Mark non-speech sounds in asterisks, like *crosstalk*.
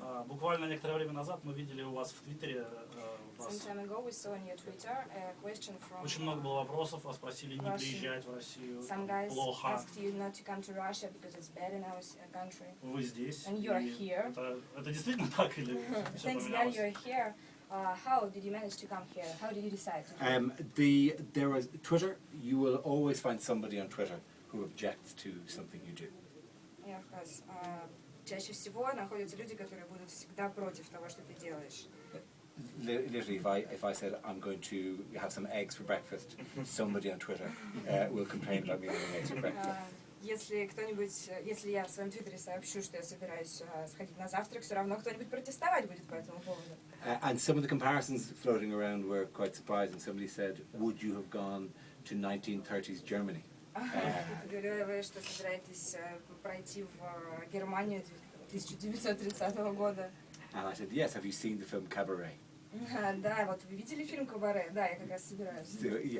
А, Буквально некоторое время назад мы видели у вас в Твиттере э, вас очень много было вопросов, вас просили не приезжать в Россию, some guys плохо. asked you not to come to Russia because it's bad in our uh, country. Вы здесь. And you're here. Это, это действительно так или Thanks поменялось? you're here. Uh, how did you manage to come here? How did you decide to come? Um, the there was Twitter. You will always find somebody on Twitter who objects to something you do. Я рассказ. А, Чаще всего находятся люди, которые будут всегда против того, что ты делаешь. Li- Literally, if I if I said I'm going to have some eggs for breakfast, somebody on Twitter uh, will complain about me having eggs for breakfast. А, Если кто-нибудь, э, если я в своем твиттере сообщу, что я собираюсь а, сходить на завтрак, все равно кто-нибудь протестовать будет по этому поводу. Uh, and some of the comparisons floating around were quite surprising. Somebody said, "Would you have gone to 1930s Germany?" Ты говорила, вы, что собираетесь э, пройти в э, Германию 1930 года. And I said, "Yes. Have you seen the film Cabaret?" *laughs* Да, вот вы видели фильм «Кабаре»? Да, я как раз собираюсь. So, yeah,